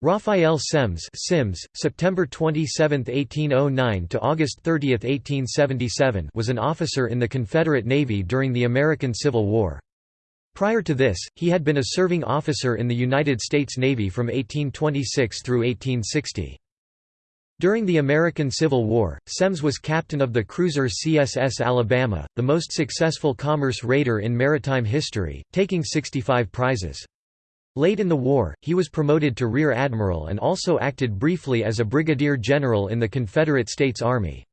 Raphael Semmes Sims, September 27, 1809 to August 30, 1877 was an officer in the Confederate Navy during the American Civil War. Prior to this, he had been a serving officer in the United States Navy from 1826 through 1860. During the American Civil War, Semmes was captain of the cruiser CSS Alabama, the most successful commerce raider in maritime history, taking 65 prizes. Late in the war, he was promoted to Rear Admiral and also acted briefly as a brigadier general in the Confederate States Army.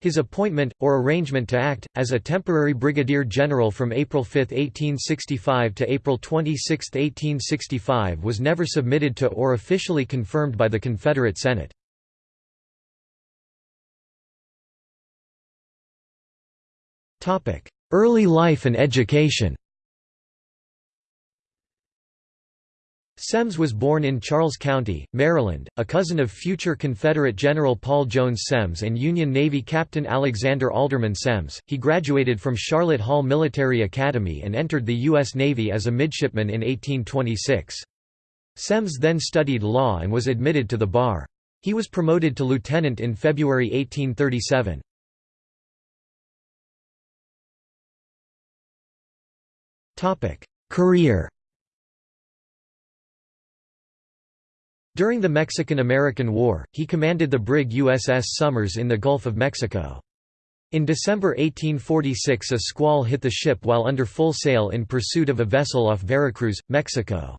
His appointment, or arrangement to act, as a temporary brigadier general from April 5, 1865 to April 26, 1865 was never submitted to or officially confirmed by the Confederate Senate. Early life and education Semmes was born in Charles County, Maryland, a cousin of future Confederate General Paul Jones Semmes and Union Navy Captain Alexander Aldebaran Semmes. He graduated from Charlotte Hall Military Academy and entered the U.S. Navy as a midshipman in 1826. Semmes then studied law and was admitted to the bar. He was promoted to lieutenant in February 1837. Career During the Mexican–American War, he commanded the brig USS Somers in the Gulf of Mexico. In December 1846 a squall hit the ship while under full sail in pursuit of a vessel off Veracruz, Mexico.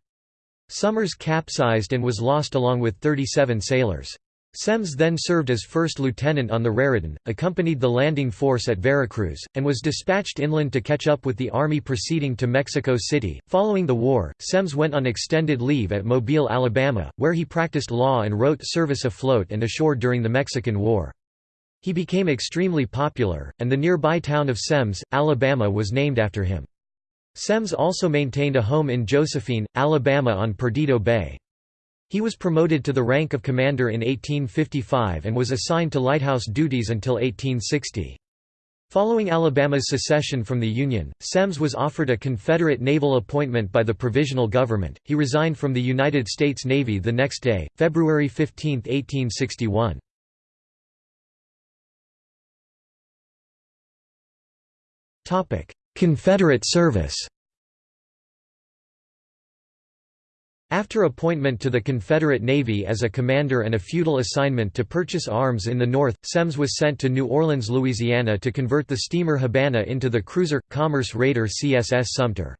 Somers capsized and was lost along with 37 sailors. Semmes then served as first lieutenant on the Raritan, accompanied the landing force at Veracruz, and was dispatched inland to catch up with the army proceeding to Mexico City. Following the war, Semmes went on extended leave at Mobile, Alabama, where he practiced law and wrote service afloat and ashore during the Mexican War. He became extremely popular, and the nearby town of Semmes, Alabama was named after him. Semmes also maintained a home in Josephine, Alabama on Perdido Bay. He was promoted to the rank of commander in 1855 and was assigned to lighthouse duties until 1860. Following Alabama's secession from the Union, Semmes was offered a Confederate naval appointment by the Provisional Government. He resigned from the United States Navy the next day, February 15, 1861. Confederate service After appointment to the Confederate Navy as a commander and a feudal assignment to purchase arms in the North, Semmes was sent to New Orleans, Louisiana to convert the steamer Habana into the cruiser, commerce raider CSS Sumter.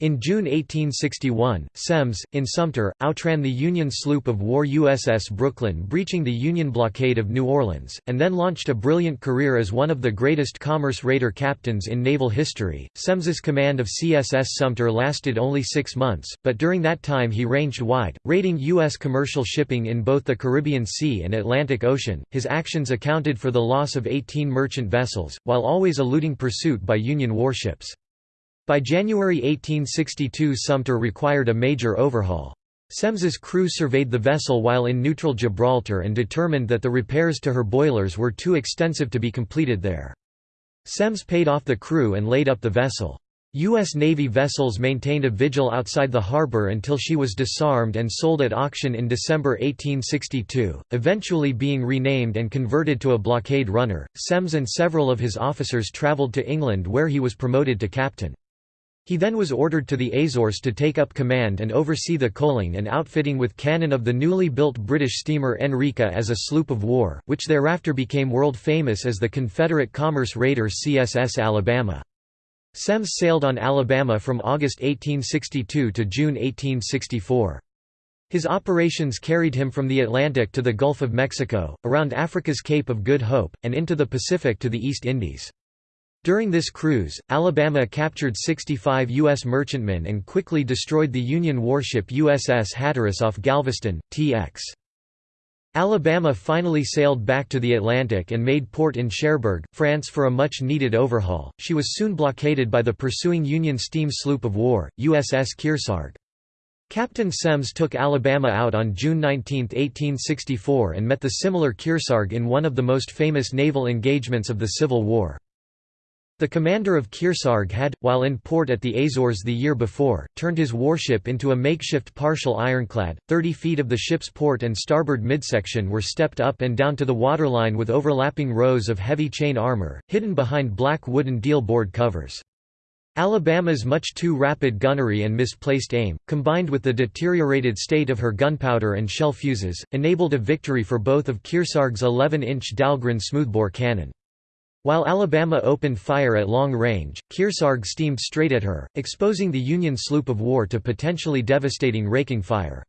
In June 1861, Semmes, in Sumter, outran the Union sloop of war USS Brooklyn breaching the Union blockade of New Orleans, and then launched a brilliant career as one of the greatest commerce raider captains in naval history. Semmes's command of CSS Sumter lasted only six months, but during that time he ranged wide, raiding U.S. commercial shipping in both the Caribbean Sea and Atlantic Ocean. His actions accounted for the loss of 18 merchant vessels, while always eluding pursuit by Union warships. By January 1862 Sumter required a major overhaul. Semmes's crew surveyed the vessel while in neutral Gibraltar and determined that the repairs to her boilers were too extensive to be completed there. Semmes paid off the crew and laid up the vessel. U.S. Navy vessels maintained a vigil outside the harbor until she was disarmed and sold at auction in December 1862, eventually being renamed and converted to a blockade runner. Semmes and several of his officers traveled to England where he was promoted to captain. He then was ordered to the Azores to take up command and oversee the coaling and outfitting with cannon of the newly built British steamer Enrica as a sloop of war, which thereafter became world famous as the Confederate commerce raider CSS Alabama. Semmes sailed on Alabama from August 1862 to June 1864. His operations carried him from the Atlantic to the Gulf of Mexico, around Africa's Cape of Good Hope, and into the Pacific to the East Indies. During this cruise, Alabama captured 65 U.S. merchantmen and quickly destroyed the Union warship USS Hatteras off Galveston, TX. Alabama finally sailed back to the Atlantic and made port in Cherbourg, France for a much-needed overhaul. She was soon blockaded by the pursuing Union steam sloop of war, USS Kearsarge. Captain Semmes took Alabama out on June 19, 1864 and met the similar Kearsarge in one of the most famous naval engagements of the Civil War. The commander of Kearsarge had, while in port at the Azores the year before, turned his warship into a makeshift partial ironclad. Thirty feet of the ship's port and starboard midsection were stepped up and down to the waterline with overlapping rows of heavy chain armor, hidden behind black wooden deal board covers. Alabama's much too rapid gunnery and misplaced aim, combined with the deteriorated state of her gunpowder and shell fuses, enabled a victory for both of Kearsarge's 11-inch Dahlgren smoothbore cannon. While Alabama opened fire at long range, Kearsarge steamed straight at her, exposing the Union sloop of war to potentially devastating raking fire.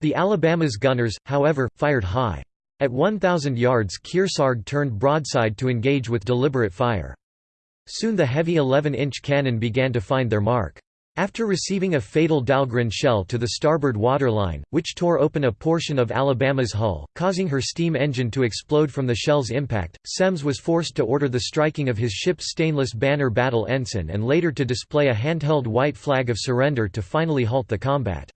The Alabama's gunners, however, fired high. At 1,000 yards Kearsarge turned broadside to engage with deliberate fire. Soon the heavy 11-inch cannon began to find their mark. After receiving a fatal Dahlgren shell to the starboard waterline, which tore open a portion of Alabama's hull, causing her steam engine to explode from the shell's impact, Semmes was forced to order the striking of his ship's stainless banner battle ensign and later to display a handheld white flag of surrender to finally halt the combat.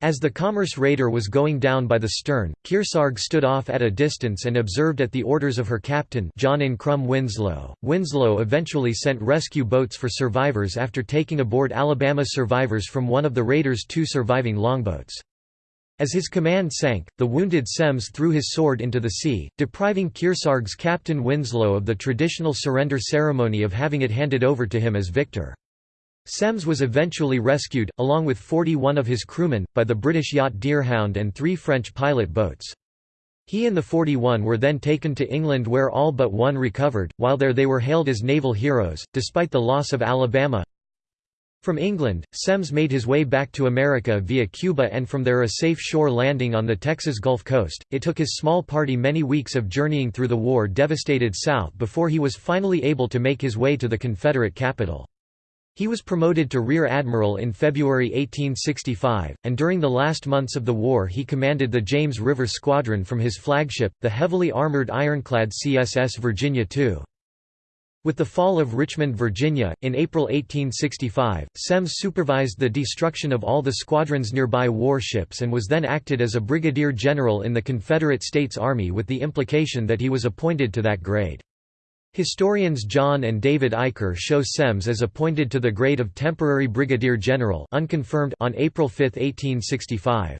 As the Commerce raider was going down by the stern, Kearsarge stood off at a distance and observed at the orders of her captain John Ancrum Winslow. Winslow eventually sent rescue boats for survivors after taking aboard Alabama survivors from one of the raider's two surviving longboats. As his command sank, the wounded Semmes threw his sword into the sea, depriving Kearsarge's captain Winslow of the traditional surrender ceremony of having it handed over to him as victor. Semmes was eventually rescued, along with 41 of his crewmen, by the British yacht Deerhound and three French pilot boats. He and the 41 were then taken to England where all but one recovered, while there they were hailed as naval heroes, despite the loss of Alabama. From England, Semmes made his way back to America via Cuba and from there a safe shore landing on the Texas Gulf Coast. It took his small party many weeks of journeying through the war-devastated South before he was finally able to make his way to the Confederate capital. He was promoted to Rear Admiral in February 1865, and during the last months of the war he commanded the James River Squadron from his flagship, the heavily armored ironclad CSS Virginia II. With the fall of Richmond, Virginia, in April 1865, Semmes supervised the destruction of all the squadron's nearby warships and was then acted as a brigadier general in the Confederate States Army with the implication that he was appointed to that grade. Historians John and David Eicher show Semmes as appointed to the grade of temporary brigadier general unconfirmed on April 5, 1865.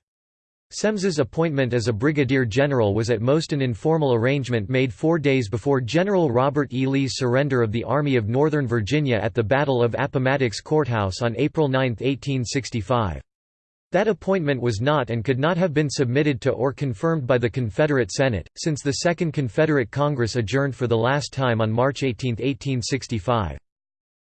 Semmes's appointment as a brigadier general was at most an informal arrangement made four days before General Robert E. Lee's surrender of the Army of Northern Virginia at the Battle of Appomattox Courthouse on April 9, 1865. That appointment was not and could not have been submitted to or confirmed by the Confederate Senate, since the Second Confederate Congress adjourned for the last time on March 18, 1865.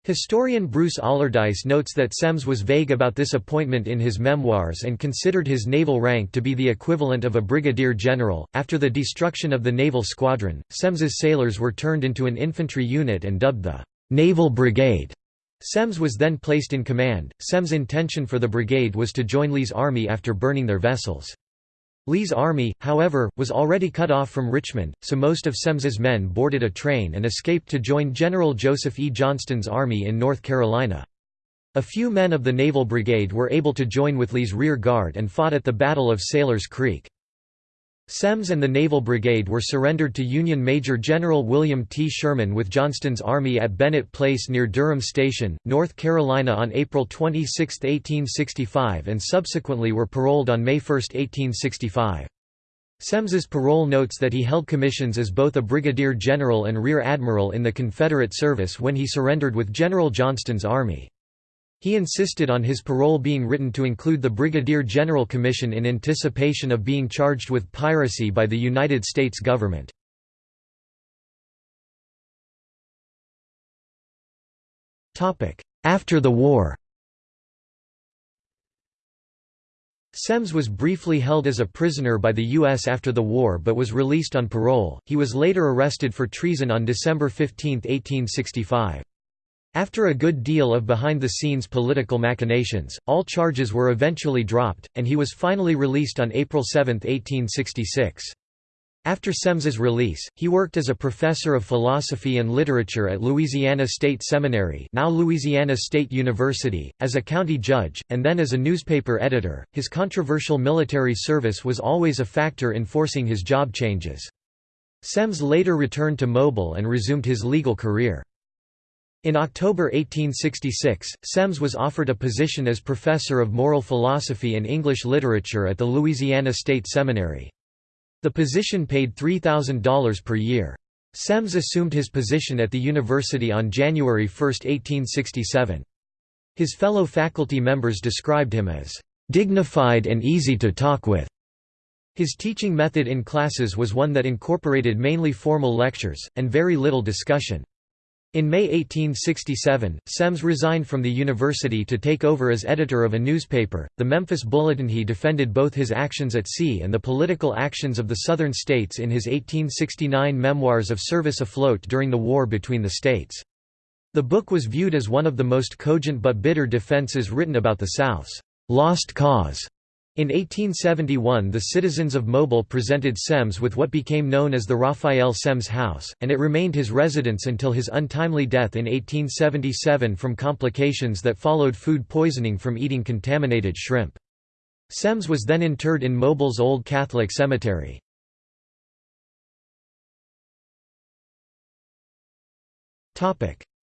Historian Bruce Allardice notes that Semmes was vague about this appointment in his memoirs and considered his naval rank to be the equivalent of a brigadier general. After the destruction of the naval squadron, Semmes's sailors were turned into an infantry unit and dubbed the Naval Brigade. Semmes was then placed in command. Semmes' intention for the brigade was to join Lee's army after burning their vessels. Lee's army, however, was already cut off from Richmond, so most of Semmes's men boarded a train and escaped to join General Joseph E. Johnston's army in North Carolina. A few men of the Naval Brigade were able to join with Lee's rear guard and fought at the Battle of Sailor's Creek. Semmes and the Naval Brigade were surrendered to Union Major General William T. Sherman with Johnston's army at Bennett Place near Durham Station, North Carolina on April 26, 1865 and subsequently were paroled on May 1, 1865. Semmes's parole notes that he held commissions as both a brigadier general and rear admiral in the Confederate service when he surrendered with General Johnston's army. He insisted on his parole being written to include the Brigadier General Commission in anticipation of being charged with piracy by the United States government. After the war Semmes was briefly held as a prisoner by the U.S. after the war but was released on parole. He was later arrested for treason on December 15, 1865. After a good deal of behind-the-scenes political machinations, all charges were eventually dropped, and he was finally released on April 7, 1866. After Semmes's release, he worked as a professor of philosophy and literature at Louisiana State Seminary, now Louisiana State University, as a county judge, and then as a newspaper editor. His controversial military service was always a factor in forcing his job changes. Semmes later returned to Mobile and resumed his legal career. In October 1866, Semmes was offered a position as professor of moral philosophy and English literature at the Louisiana State Seminary. The position paid $3,000 per year. Semmes assumed his position at the university on January 1, 1867. His fellow faculty members described him as dignified and easy to talk with. His teaching method in classes was one that incorporated mainly formal lectures, and very little discussion. In May 1867, Semmes resigned from the university to take over as editor of a newspaper, the Memphis Bulletin. He defended both his actions at sea and the political actions of the Southern states in his 1869 Memoirs of Service Afloat during the war between the states. The book was viewed as one of the most cogent but bitter defenses written about the South's lost cause. In 1871 the citizens of Mobile presented Semmes with what became known as the Raphael Semmes House, and it remained his residence until his untimely death in 1877 from complications that followed food poisoning from eating contaminated shrimp. Semmes was then interred in Mobile's Old Catholic Cemetery.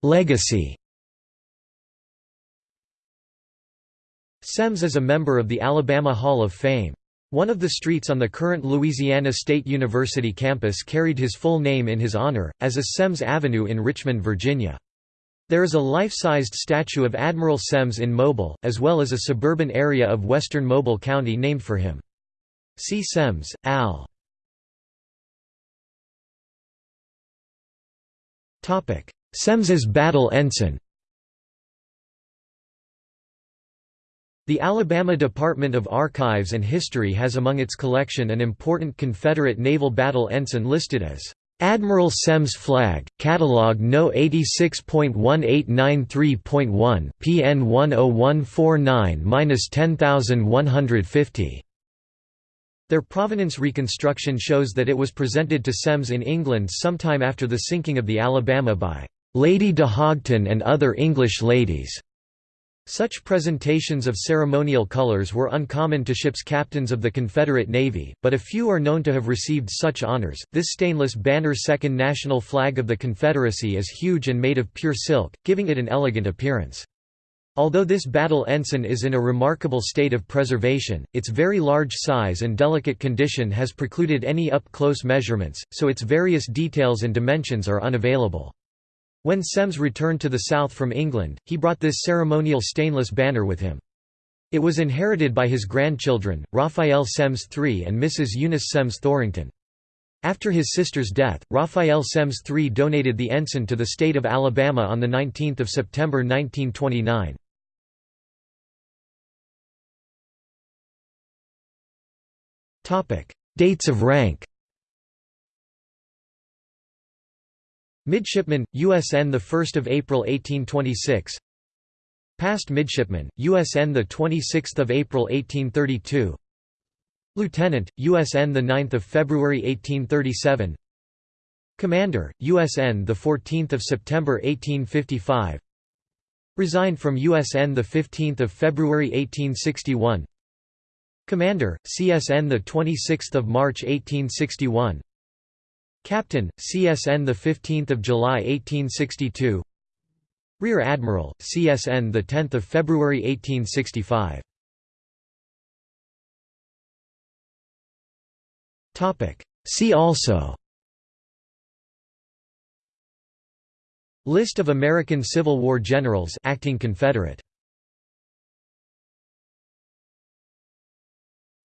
Legacy Semmes is a member of the Alabama Hall of Fame. One of the streets on the current Louisiana State University campus carried his full name in his honor, as is Semmes Avenue in Richmond, Virginia. There is a life-sized statue of Admiral Semmes in Mobile, as well as a suburban area of western Mobile County named for him. See Semmes, Al. Semmes's battle ensign The Alabama Department of Archives and History has among its collection an important Confederate naval battle ensign listed as Admiral Semmes Flag, Catalog No. 86.1893.1 PN 10149-10150. Their provenance reconstruction shows that it was presented to Semmes in England sometime after the sinking of the Alabama by Lady de Hoghton and other English ladies. Such presentations of ceremonial colors were uncommon to ships' captains of the Confederate Navy, but a few are known to have received such honors. This stainless banner second national flag of the Confederacy is huge and made of pure silk, giving it an elegant appearance. Although this battle ensign is in a remarkable state of preservation, its very large size and delicate condition has precluded any up-close measurements, so its various details and dimensions are unavailable. When Semmes returned to the south from England, he brought this ceremonial stainless banner with him. It was inherited by his grandchildren, Raphael Semmes III and Mrs. Eunice Semmes Thorington. After his sister's death, Raphael Semmes III donated the ensign to the state of Alabama on 19 September 1929. Dates of rank Midshipman, USN 1 April 1826 Past Midshipman, USN 26 April 1832 Lieutenant, USN 9 February 1837 Commander, USN 14 September 1855 Resigned from USN 15 February 1861 Commander, CSN 26 March 1861 Captain, CSN the 15th of July 1862. Rear Admiral, CSN the 10th of February 1865. Topic. See also. List of American Civil War generals acting Confederate.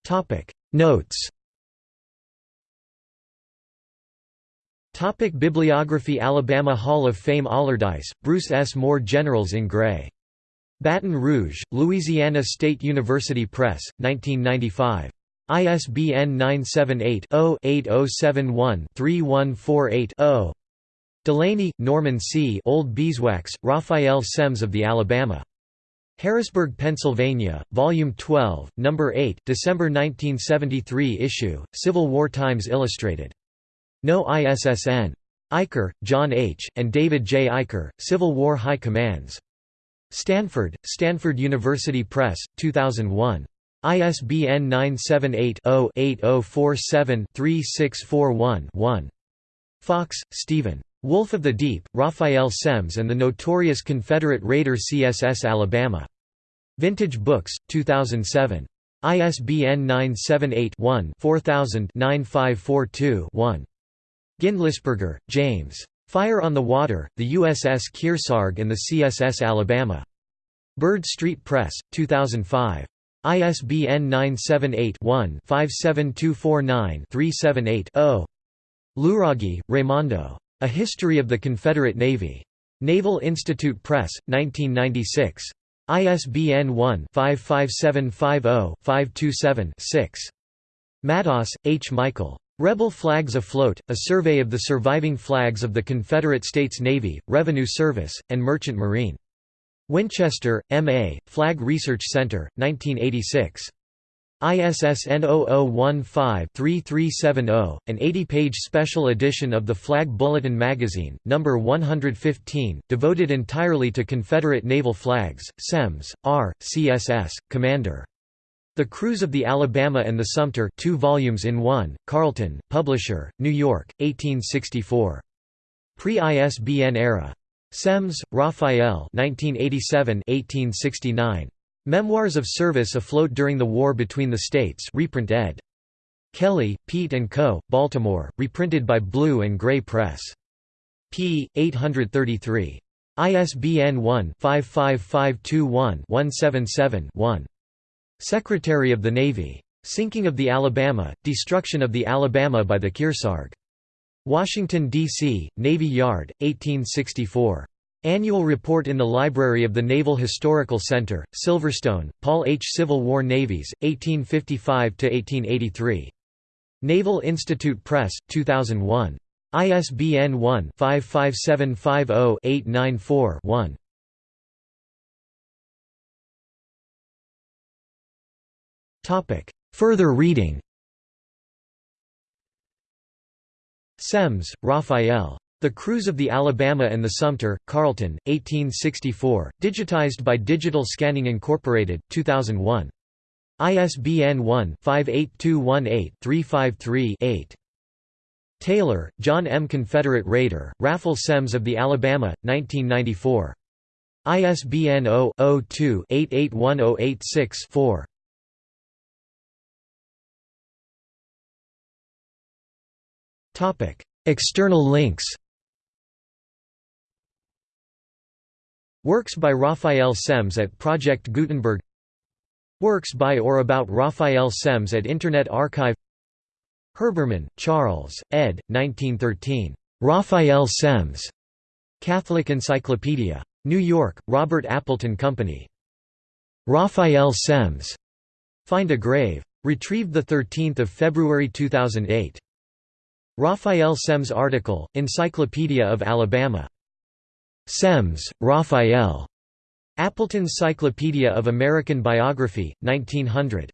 Topic Notes Topic Bibliography Alabama Hall of Fame Allardice, Bruce S. More Generals in Gray. Baton Rouge, Louisiana State University Press, 1995. ISBN 978-0-8071-3148-0. Delaney, Norman C. Old Beeswax, Raphael Semmes of the Alabama. Harrisburg, Pennsylvania, Volume 12, No. 8 December 1973 issue, Civil War Times Illustrated. No ISSN. Eicher, John H., and David J. Eicher, Civil War High Commands. Stanford, Stanford University Press, 2001. ISBN 978 0 8047 3641 1. Fox, Stephen. Wolf of the Deep, Raphael Semmes and the Notorious Confederate Raider CSS Alabama. Vintage Books, 2007. ISBN 978-1-4000-9542-1. Gindlesperger, James. Fire on the Water, the USS Kearsarge and the CSS Alabama. Burd Street Press, 2005. ISBN 978-1-57249-378-0. Luraghi, Raimondo. A History of the Confederate Navy. Naval Institute Press, 1996. ISBN 1-55750-527-6. Madaus, H. Michael. Rebel Flags Afloat, A Survey of the Surviving Flags of the Confederate States Navy, Revenue Service, and Merchant Marine. Winchester, M.A., Flag Research Center, 1986. ISSN 0015-3370, an 80-page special edition of the Flag Bulletin magazine, number 115, devoted entirely to Confederate naval flags. Semmes, R., CSS, Commander. The Cruise of the Alabama and the Sumter, two volumes in one. Carleton, Publisher, New York, 1864. Pre-ISBN era. Semmes, Raphael. 1987, 1869. Memoirs of Service Afloat During the War Between the States reprint ed. Kelly, Piet & Co., Baltimore, reprinted by Blue and Gray Press. p. 833. ISBN 1-55521-177-1. Secretary of the Navy. Sinking of the Alabama, Destruction of the Alabama by the Kearsarge. Washington, D.C., Navy Yard, 1864. Annual Report in the Library of the Naval Historical Center, Silverstone, Paul H. Civil War Navies, 1855–1883. Naval Institute Press, 2001. ISBN 1-55750-894-1. Further reading Semmes, Raphael. The Cruise of the Alabama and the Sumter, Carleton, 1864, digitized by Digital Scanning Incorporated, 2001. ISBN 1-58218-353-8. Taylor, John M. Confederate Raider, Raphael Semmes of the Alabama, 1994. ISBN 0-02-881086-4. External links Works by Raphael Semmes at Project Gutenberg Works by or about Raphael Semmes at Internet Archive Herbermann, Charles, ed. 1913. Raphael Semmes. Catholic Encyclopedia. New York, Robert Appleton Company. Raphael Semmes. Find a Grave. Retrieved 13 February 2008. Raphael Semmes article, Encyclopedia of Alabama Semmes, Raphael. Appleton's Cyclopedia of American Biography, 1900.